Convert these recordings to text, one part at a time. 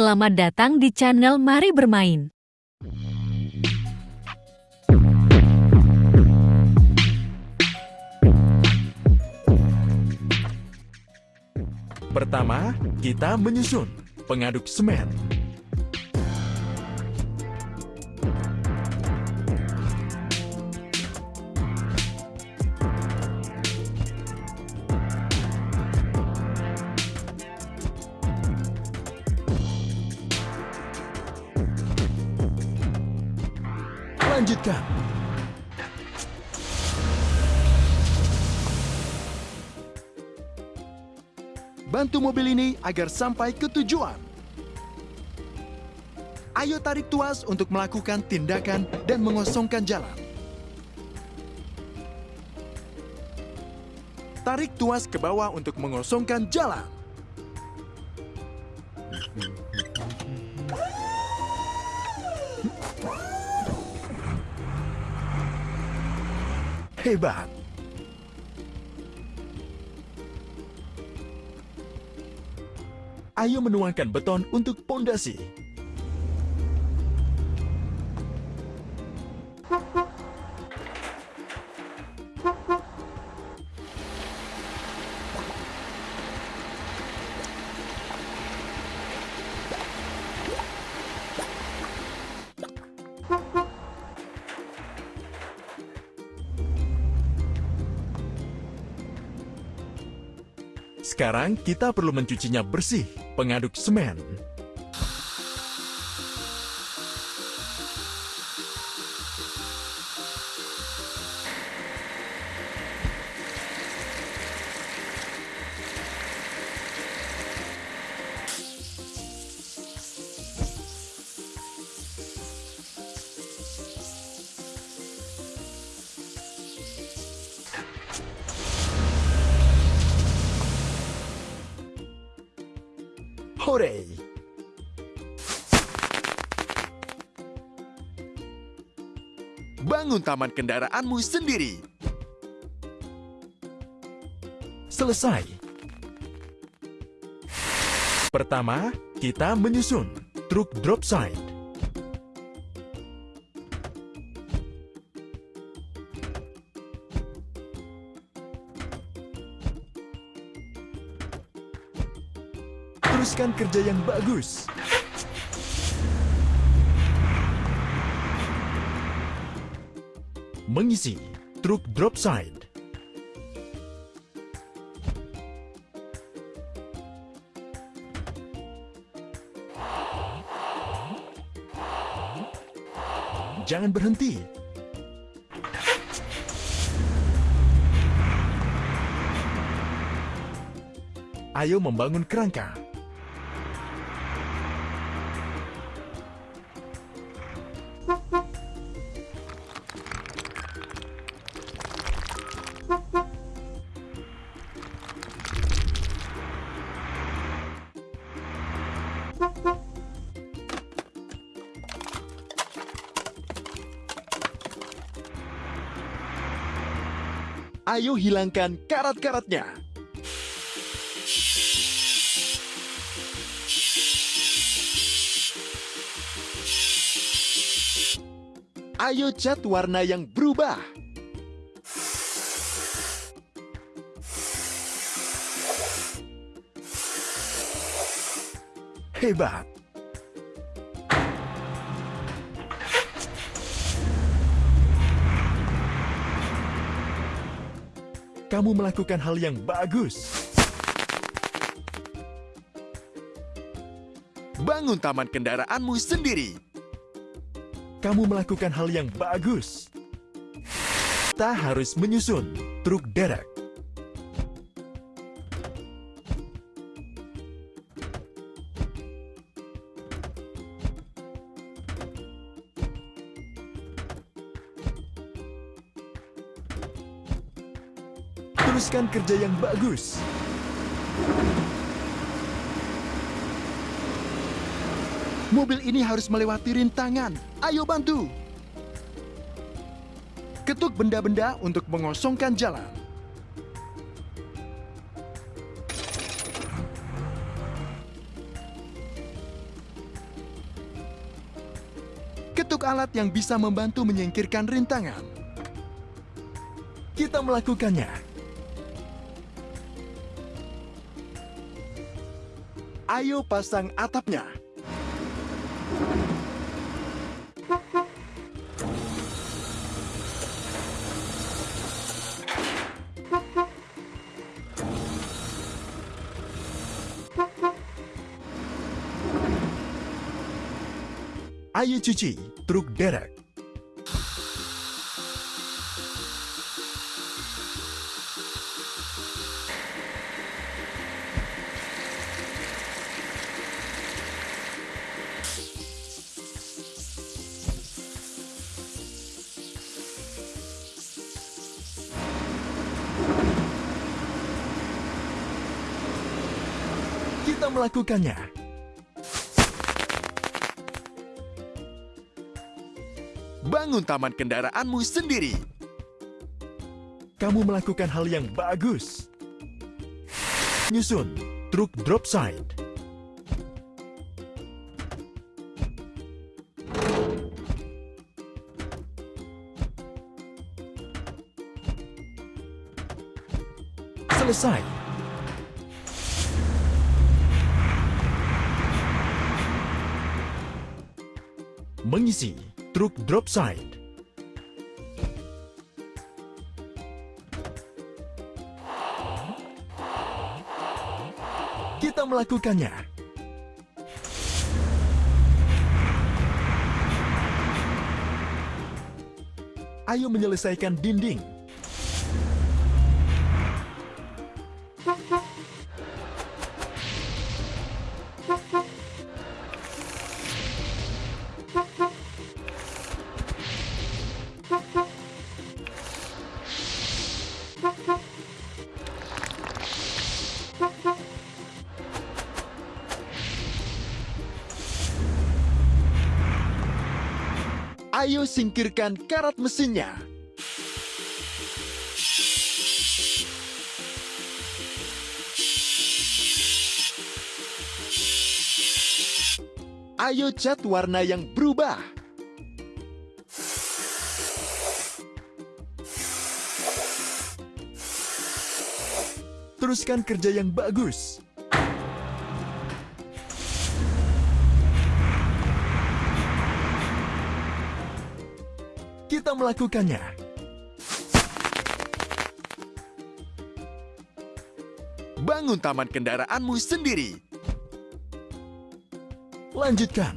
Selamat datang di channel Mari Bermain. Pertama, kita menyusun pengaduk semen. Lanjutkan. Bantu mobil ini agar sampai ke tujuan. Ayo tarik tuas untuk melakukan tindakan dan mengosongkan jalan. Tarik tuas ke bawah untuk mengosongkan jalan. Hebat! Ayo menuangkan beton untuk pondasi. Sekarang kita perlu mencucinya bersih, pengaduk semen. Hore! Bangun taman kendaraanmu sendiri. Selesai. Pertama, kita menyusun truk drop side. Teruskan kerja yang bagus. Mengisi truk drop side. Jangan berhenti. Ayo membangun kerangka. Ayo hilangkan karat-karatnya. Ayo cat warna yang berubah. Hebat. Kamu melakukan hal yang bagus. Bangun taman kendaraanmu sendiri. Kamu melakukan hal yang bagus. Kita harus menyusun truk derek. Teruskan kerja yang bagus. Mobil ini harus melewati rintangan. Ayo bantu. Ketuk benda-benda untuk mengosongkan jalan. Ketuk alat yang bisa membantu menyingkirkan rintangan. Kita melakukannya. Ayo pasang atapnya. Ayo cuci truk derek. Melakukannya. Bangun taman kendaraanmu sendiri. Kamu melakukan hal yang bagus. Nyusun truk drop side. Selesai. Mengisi truk drop side. Kita melakukannya. Ayo menyelesaikan dinding. Ayo singkirkan karat mesinnya. Ayo cat warna yang berubah. Teruskan kerja yang bagus. Kita melakukannya. Bangun taman kendaraanmu sendiri. Lanjutkan.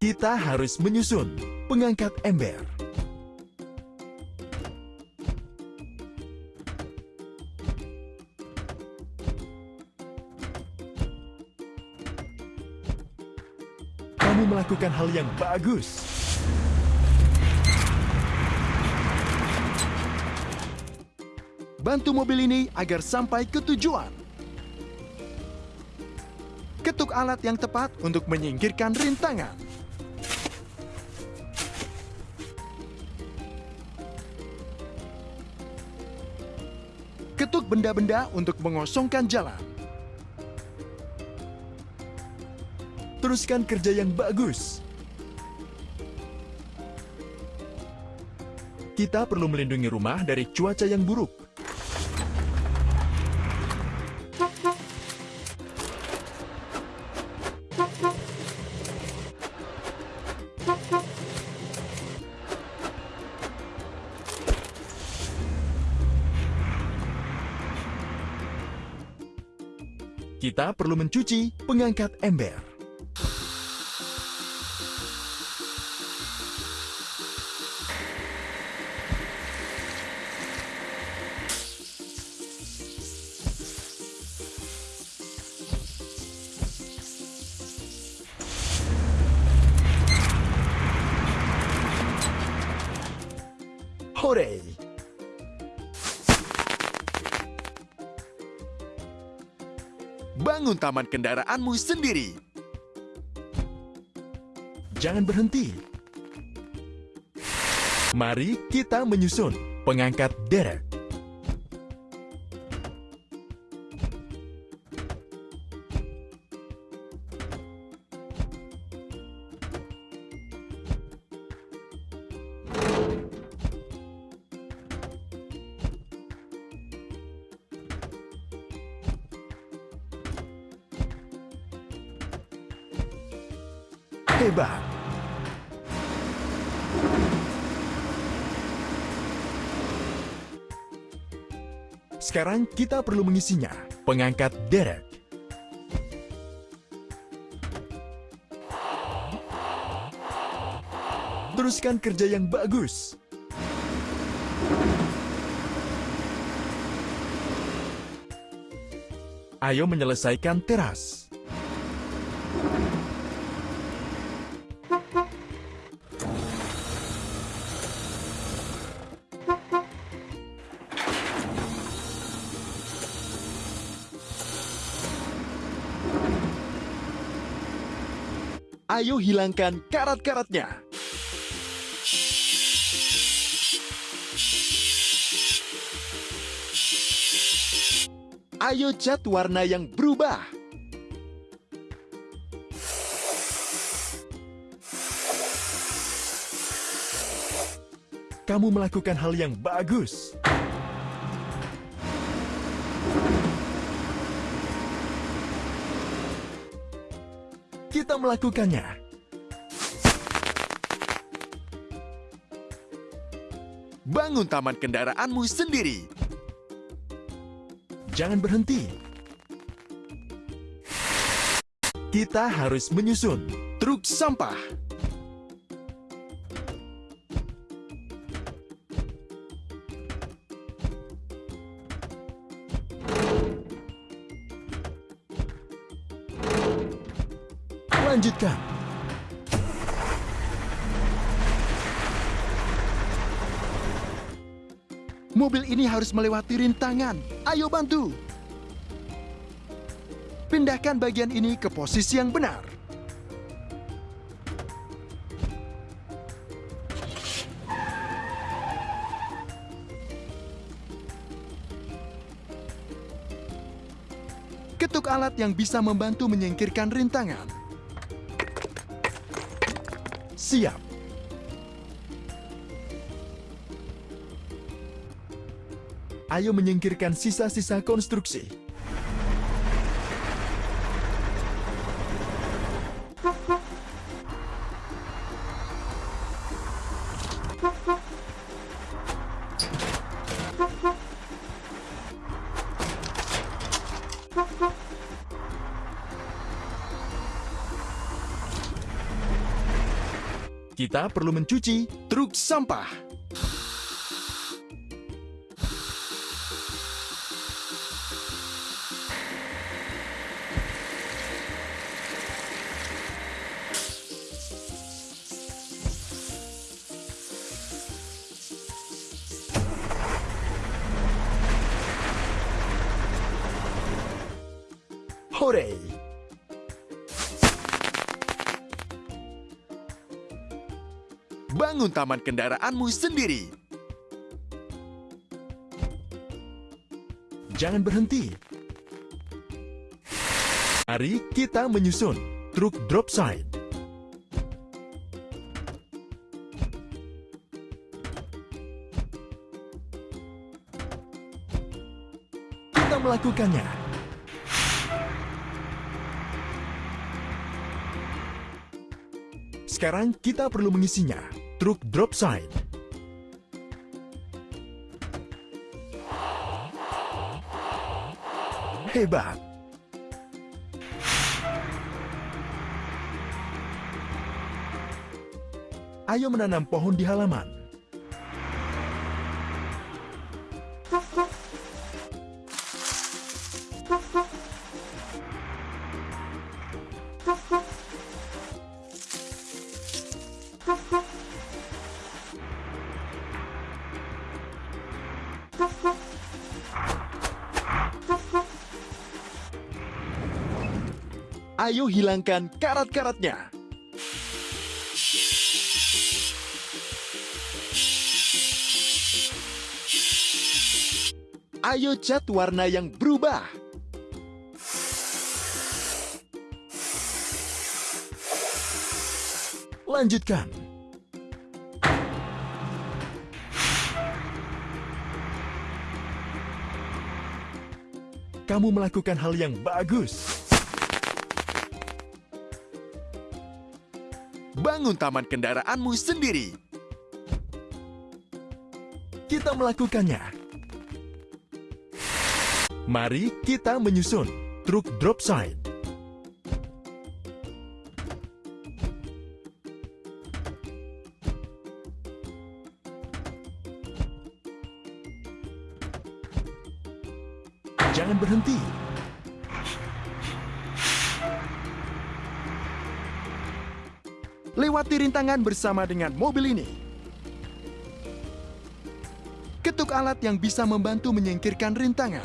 Kita harus menyusun pengangkat ember. Kamu melakukan hal yang bagus. Bantu mobil ini agar sampai ke tujuan. Ketuk alat yang tepat untuk menyingkirkan rintangan. Ketuk benda-benda untuk mengosongkan jalan. Teruskan kerja yang bagus. Kita perlu melindungi rumah dari cuaca yang buruk. Kita perlu mencuci pengangkat ember. Bangun taman kendaraanmu sendiri. Jangan berhenti. Mari kita menyusun pengangkat derek. Sekarang kita perlu mengisinya. Pengangkat derek. Teruskan kerja yang bagus. Ayo menyelesaikan teras. Ayo hilangkan karat-karatnya. Ayo cat warna yang berubah. Kamu melakukan hal yang bagus. Kita melakukannya. Bangun taman kendaraanmu sendiri. Jangan berhenti. Kita harus menyusun truk sampah. Lanjutkan. Mobil ini harus melewati rintangan. Ayo bantu. Pindahkan bagian ini ke posisi yang benar. Ketuk alat yang bisa membantu menyingkirkan rintangan. Siap. Ayo menyingkirkan sisa-sisa konstruksi. Kita perlu mencuci truk sampah. Hore! Bangun taman kendaraanmu sendiri. Jangan berhenti. Mari kita menyusun truk drop side. Kita melakukannya. Sekarang kita perlu mengisinya. Truk drop side. Hebat. Ayo menanam pohon di halaman. Ayo hilangkan karat-karatnya. Ayo cat warna yang berubah. Lanjutkan. Kamu melakukan hal yang bagus. Bangun taman kendaraanmu sendiri. Kita melakukannya. Mari kita menyusun truk drop side. Jangan berhenti. Lewati rintangan bersama dengan mobil ini. Ketuk alat yang bisa membantu menyingkirkan rintangan.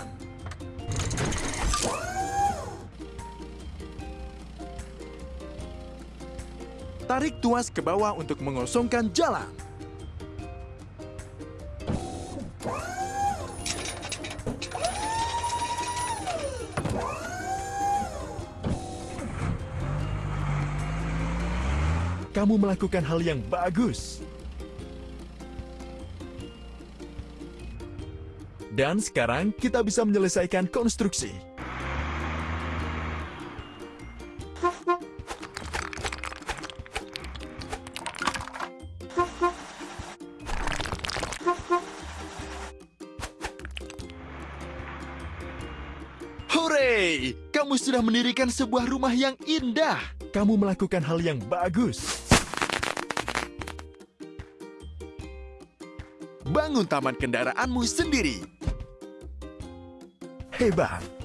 Tarik tuas ke bawah untuk mengosongkan jalan. Kamu melakukan hal yang bagus. Dan sekarang kita bisa menyelesaikan konstruksi. Hore! Kamu sudah mendirikan sebuah rumah yang indah. Kamu melakukan hal yang bagus. Bangun taman kendaraanmu sendiri. Hebat!